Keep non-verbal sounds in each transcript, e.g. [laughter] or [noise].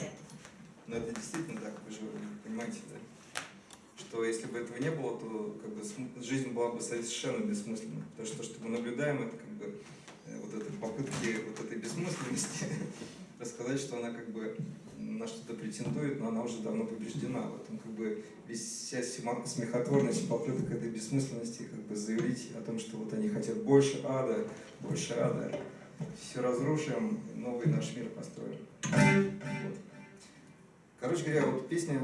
это. Но это действительно так, вы же понимаете, да? Что если бы этого не было, то как бы, жизнь была бы совершенно бессмысленной. Потому что то, что мы наблюдаем, это как бы э, вот этой попытки вот этой бессмысленности [laughs] рассказать, что она как бы на что-то претендует, но она уже давно побеждена. В этом как бы вся смехотворность попыток этой бессмысленности как бы заявить о том, что вот они хотят больше ада, больше ада. Все разрушим, новый наш мир построим. Вот. Короче говоря, вот песня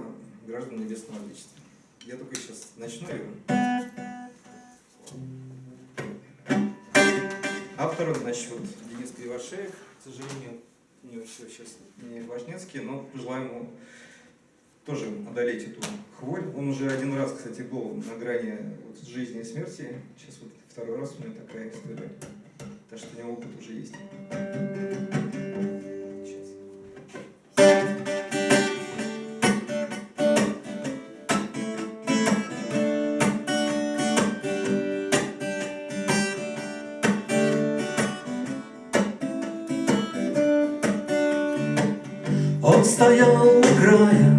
«Граждан Небесного Отечества». Я только сейчас начну ее. Автор, значит, Денис Кривошеев, к сожалению, у него все сейчас не Важнецкий, но пожелаем ему тоже одолеть эту хворь. Он уже один раз, кстати, был на грани вот, жизни и смерти. Сейчас вот второй раз у него такая история. Так что у него опыт уже есть. Он стоял у края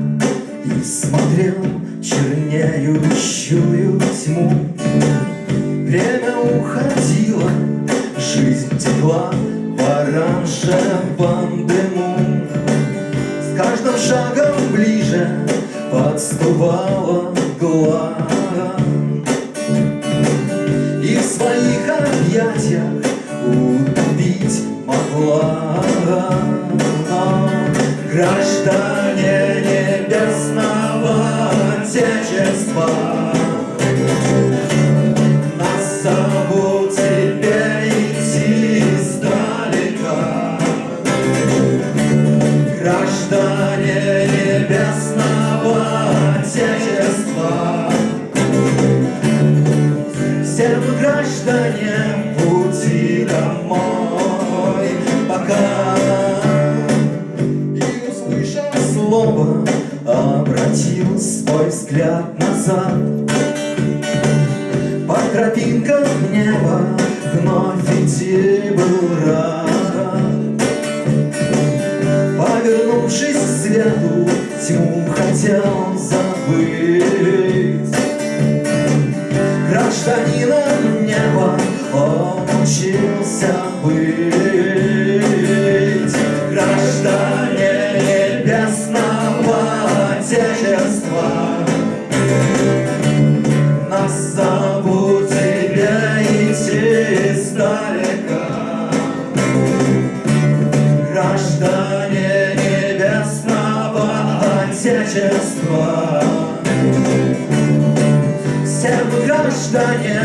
и смотрел чернеющую тьму. Время уходило, жизнь текла в оранжевом дыму. С каждым шагом ближе подступала глава. И в своих объятиях убить могла. Граждане небесного Отечества назад. По тропинкам неба Вновь идти был Повернувшись к свету Тьму хотел забыть. Гражданином неба Он учился быть издалека Граждане небесного Отечества. Всем граждане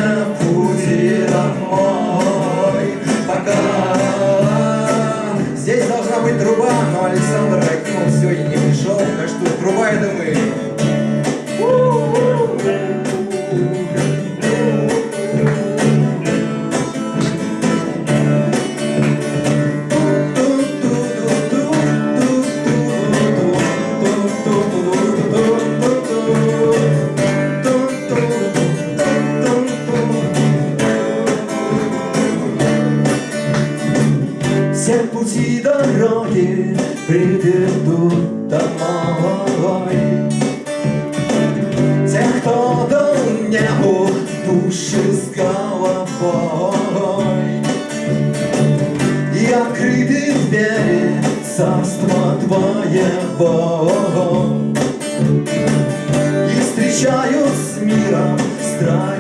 миром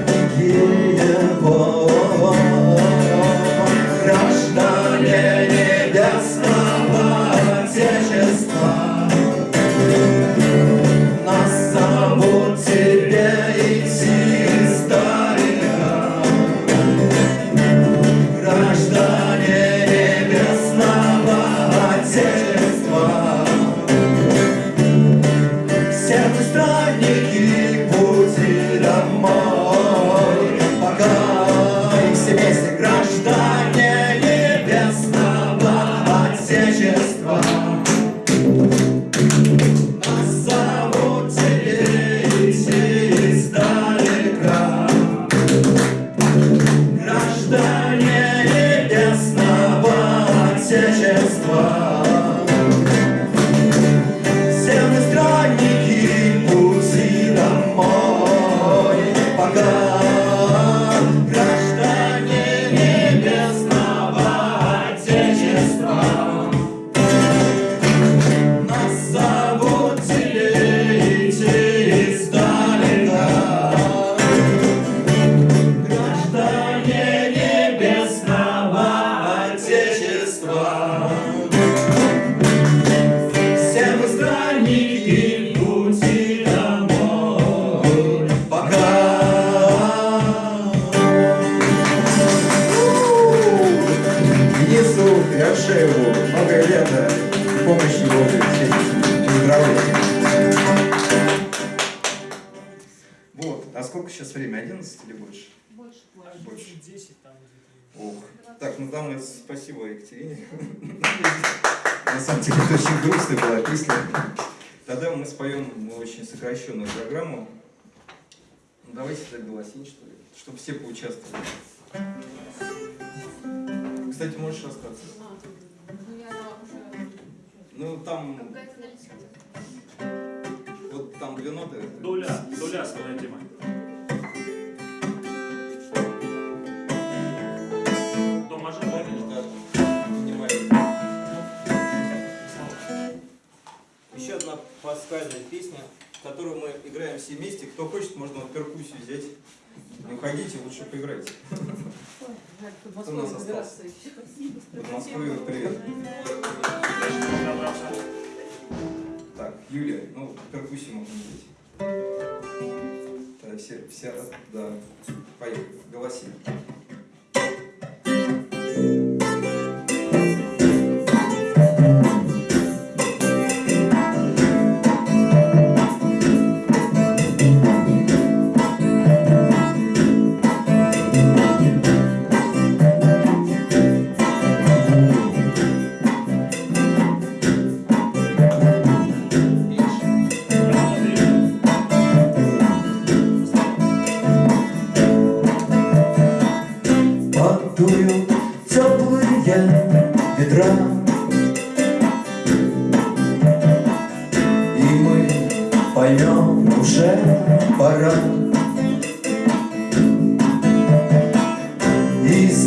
или больше? Больше. Больше. 10 там где-то. Ох. Так, ну там спасибо Екатерине. [laughs] На самом деле это очень грустная была песня. Тогда мы споем очень сокращенную программу. Ну, давайте так голосить, что ли, чтобы все поучаствовали. Кстати, можешь рассказаться? Ну, уже... Ну, там, вот там две ноты. Доля, доля своя тема. Помнишь, помнишь? да? Снимай. Еще одна пасхальная песня, которую мы играем все вместе. Кто хочет, можно вот перкуссию взять. Не уходите, лучше поиграйте. Кто у нас остался? Под Москвой привет. Так, Юлия, ну, перкуссию можно взять. Да, все, все, да. Поехали, голоси.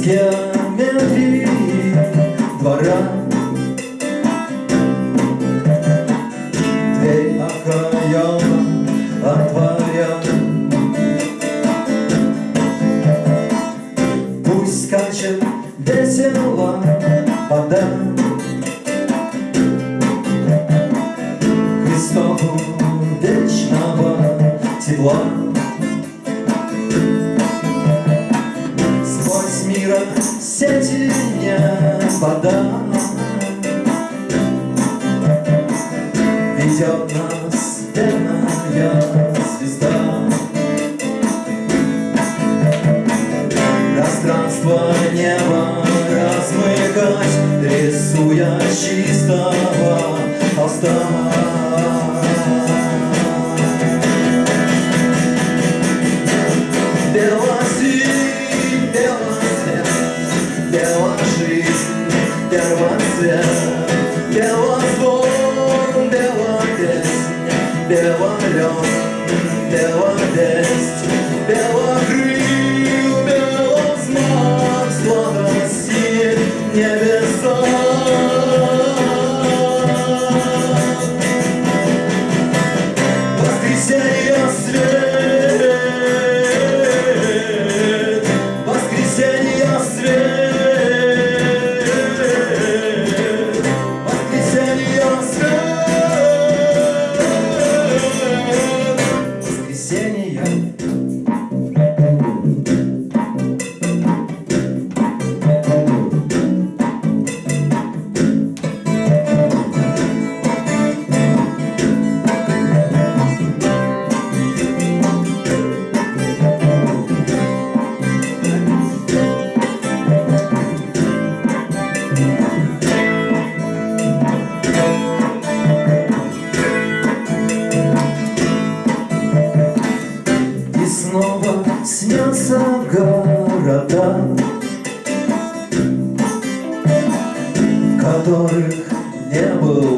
Из Ведет нас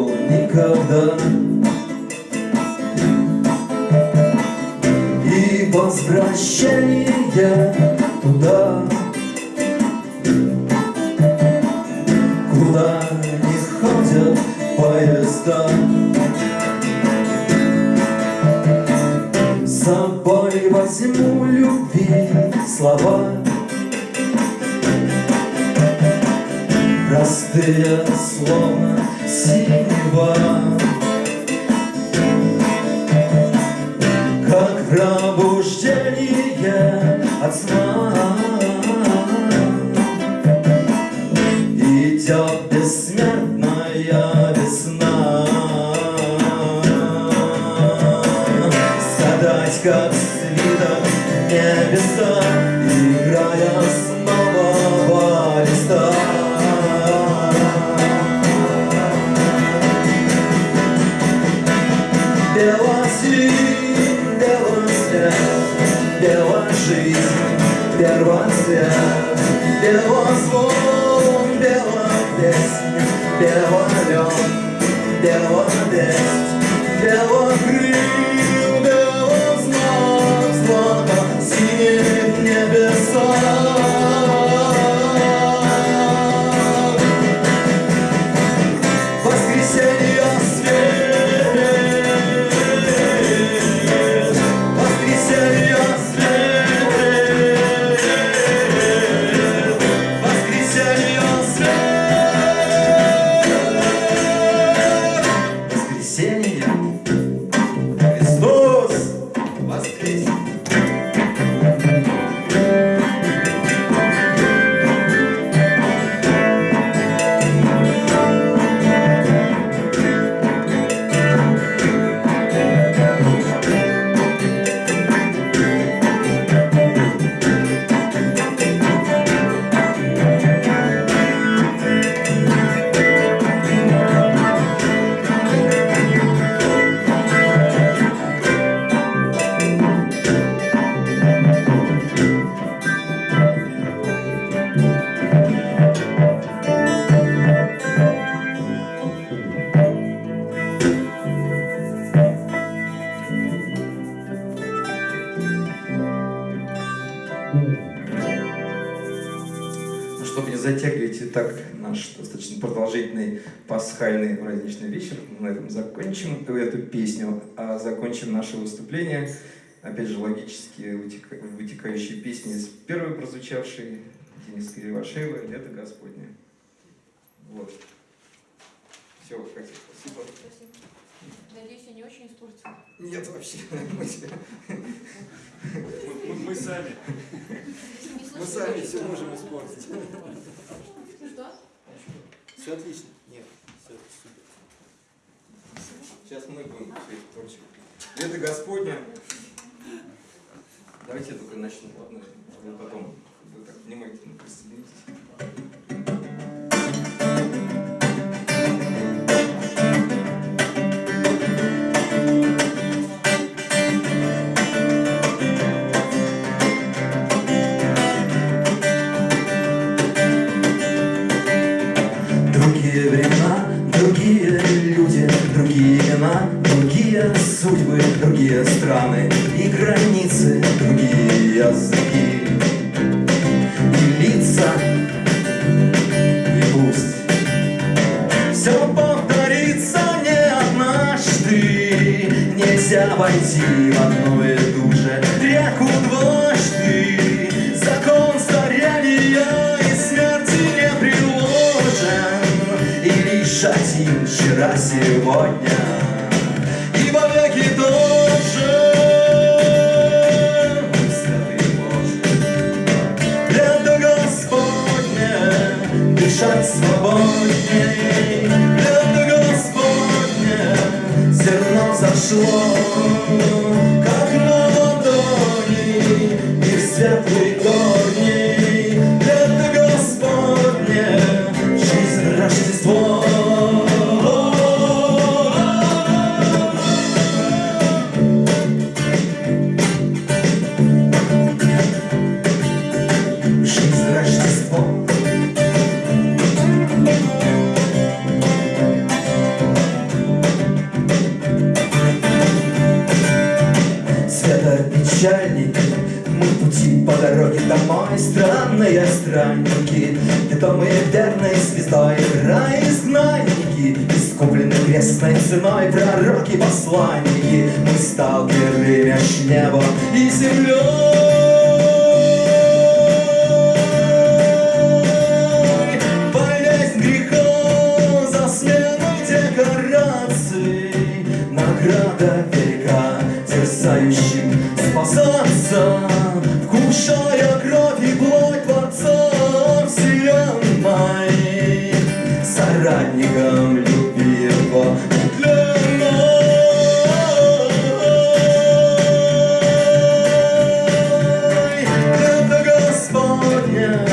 никогда. И возвращение туда, куда не ходят поезда. С собой возьму любви слова. Простые, словно синева Как пробуждение от сна бела песня, белолен, беловесть, белокрыл, белознак, злато синих небесах. seni чтобы не затягивать и так наш достаточно продолжительный пасхальный праздничный вечер, мы на этом закончим эту песню, а закончим наше выступление, опять же, логически вытека- вытекающей песни из первой прозвучавшей Дениса Кривошеева «Лето Господне». Вот. Все, Катя, спасибо. Спасибо. Надеюсь, я не очень испортила. Нет, вообще. [laughs] Мы Мы, мы- сами. Мы сами все можем испортить. Что? Все отлично. Нет, все супер. Сейчас мы будем все это. Лето Господне. Сегодня, сталкер берешь небо и землю. Болезнь грехом за смену декораций, награда века дерзающим спасаться. Yeah.